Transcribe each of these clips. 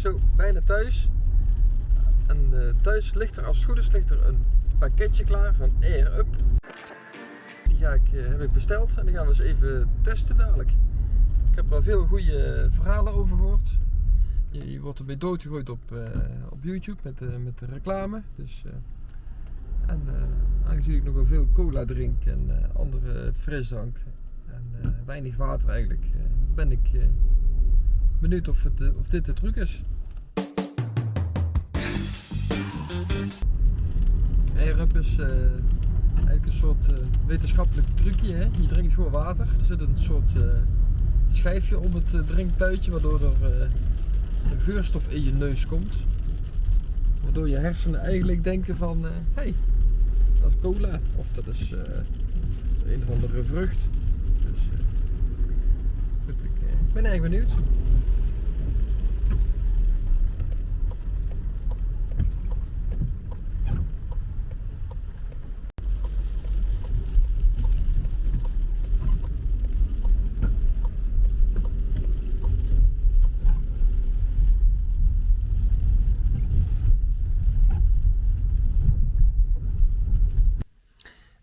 Zo, bijna thuis. En eh, thuis ligt er, als het goed is, ligt er een pakketje klaar van Air Up. Die ga ik, eh, heb ik besteld en die gaan we eens even testen dadelijk. Ik heb er al veel goede verhalen over gehoord. Je, je wordt erbij doodgegooid op, eh, op YouTube met, met de reclame. Dus, eh, en eh, aangezien ik nogal veel cola drink en eh, andere frisdrank en eh, weinig water eigenlijk, eh, ben ik eh, benieuwd of, het, eh, of dit de truc is. Is eh, eigenlijk een soort eh, wetenschappelijk trucje. Hè? Je drinkt gewoon water. Er zit een soort eh, schijfje om het drinktuitje waardoor er een geurstof in je neus komt. Waardoor je hersenen eigenlijk denken van, hé, hey, dat is cola of dat is een of andere vrucht. Dus goed, ik ben erg benieuwd.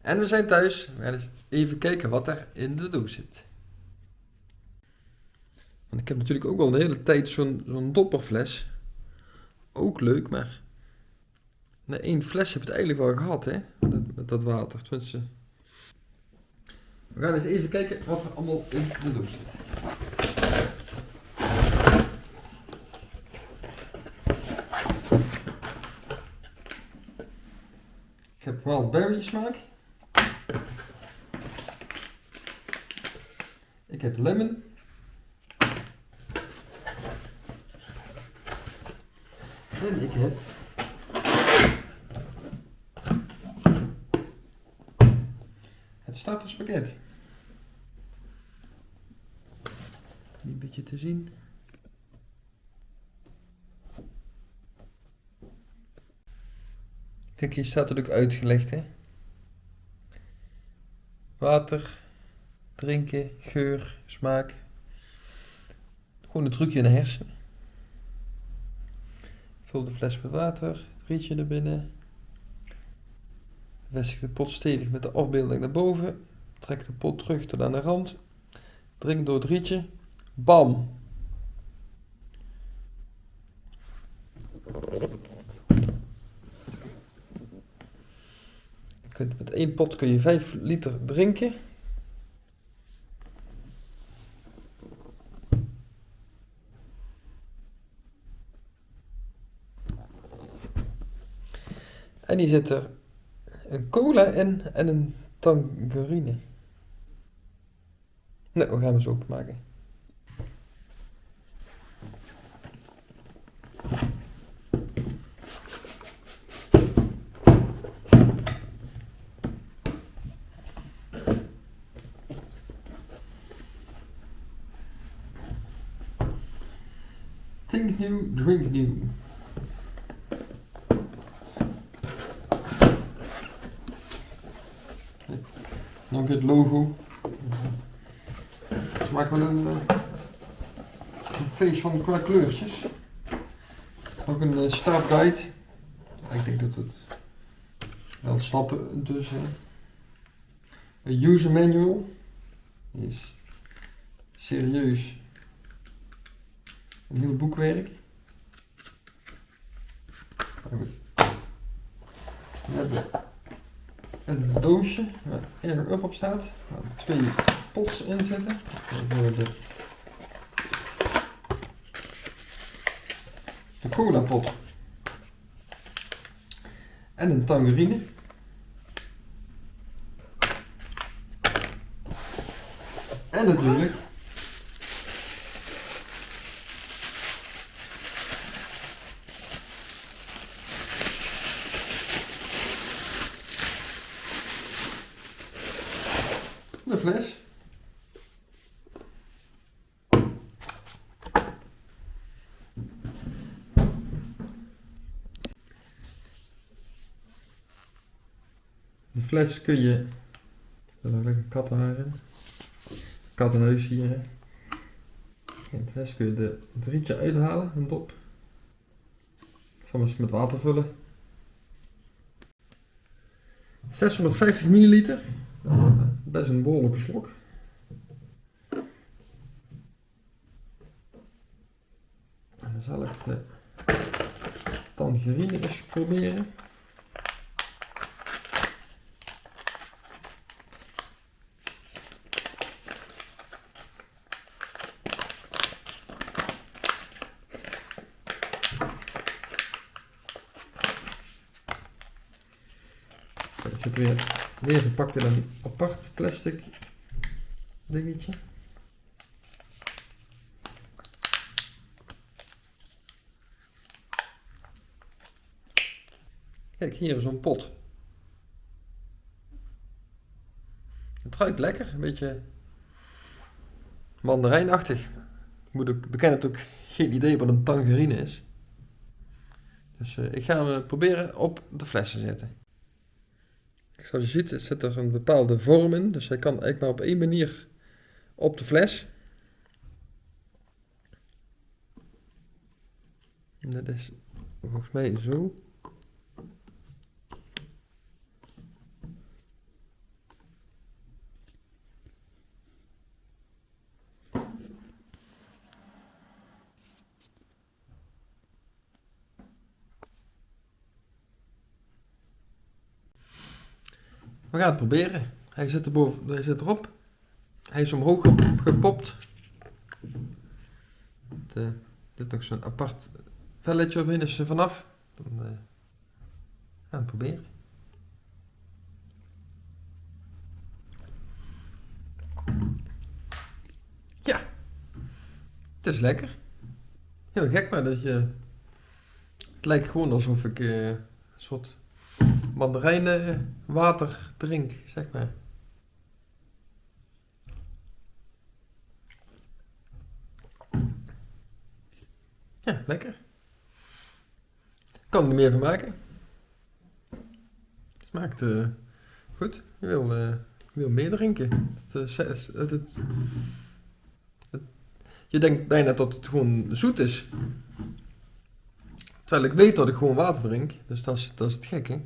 En we zijn thuis. We gaan eens even kijken wat er in de doos zit. Want ik heb natuurlijk ook al de hele tijd zo'n dopperfles. Ook leuk, maar... Na één fles heb je het eigenlijk wel gehad, hè? Met, dat- water, tenminste. We gaan eens even kijken wat er allemaal in de doos zit. Ik heb wildberry smaak. Ik heb lemon. En ik heb het starterspakket. Een beetje te zien. Kijk, hier staat het ook uitgelegd, hè. Water, drinken, geur, smaak. Gewoon een trucje in de hersenen. Vul de fles met water, rietje er binnen. Vestig de pot stevig met de afbeelding naar boven. Trek de pot terug tot aan de rand. Drink door het rietje. Bam! Met één pot kun je 5 liter drinken. En hier zit er een cola in en een tangerine. Nou, we gaan hem zo openmaken. Think new, drink new. Nog het logo. Het maakt wel een, eh, een feest van qua kleurtjes. Ook een uh, startguide. Ik denk dat het wel stappen dus. hè. Een user manual. Is serieus een heel boekwerk. Een doosje waar Air Up op staat. Waar twee pots in zitten. De, de cola pot. En een tangerine. En natuurlijk de fles. De fles kun je. Er lekker kattenhaar in. Kattenhuis hier. de fles kun je de drietje uithalen, een dop. Eens met water vullen. 650 milliliter. Best een behoorlijke slok. En dan zal ik de tangerine eens proberen. Het zit weer, weer verpakt in een apart plastic dingetje. Kijk, hier is zo'n pot. Het ruikt lekker, een beetje mandarijnachtig. Ik moet ook bekennen dat ik geen idee wat een tangerine is. Dus uh, ik ga hem proberen op de fles te zetten. Zoals je ziet zit er een bepaalde vorm in, dus hij kan eigenlijk maar op één manier op de fles. Dat is volgens mij zo. We gaan het proberen. Hij zit, erboven, hij zit erop. Hij is omhoog gepopt. Het, uh, nog zo'n apart velletje omheen, is er vanaf. Dan uh, gaan het proberen. Ja, het is lekker. Heel gek, maar dat je. Het lijkt gewoon alsof ik uh, een soort mandarijnenwater drink, zeg maar. Ja, lekker. Kan er meer van maken. Smaakt uh, goed. Je wil, uh, wil meer drinken. Uh, het, het, je denkt bijna dat het gewoon zoet is. Terwijl ik weet dat ik gewoon water drink. Dus dat is, dat is het gekke.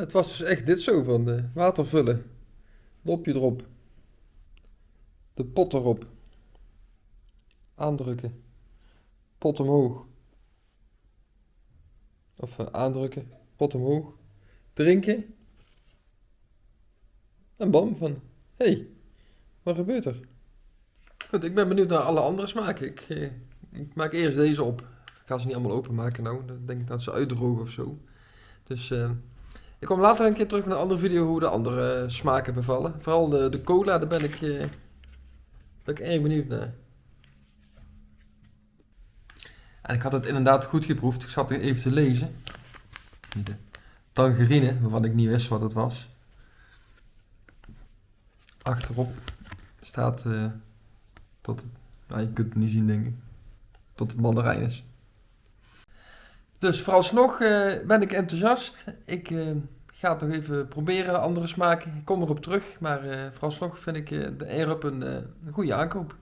Het was dus echt dit zo van de water vullen. Lopje erop. De pot erop. Aandrukken. Pot omhoog. Of uh, aandrukken. Pot omhoog. Drinken. En bam van. Hey, wat gebeurt er? Goed, ik ben benieuwd naar alle andere smaken. Ik, eh, ik maak eerst deze op. Ik ga ze niet allemaal openmaken nou. Dan denk ik dat ze uitdrogen of zo. Dus... Uh, ik kom later een keer terug met een andere video hoe de andere smaken bevallen. Vooral de, de cola, daar ben ik, eh, ik erg benieuwd naar. En ik had het inderdaad goed geproefd. Ik zat er even te lezen. De tangerine, waarvan ik niet wist wat het was. Achterop staat uh, tot, nou, je kunt het niet zien denk ik, tot het mandarijn is. Dus vooralsnog uh, ben ik enthousiast. Ik uh, ga het nog even proberen, andere smaken. Ik kom erop terug, maar uh, vooralsnog vind ik de Air-Up een goede aankoop.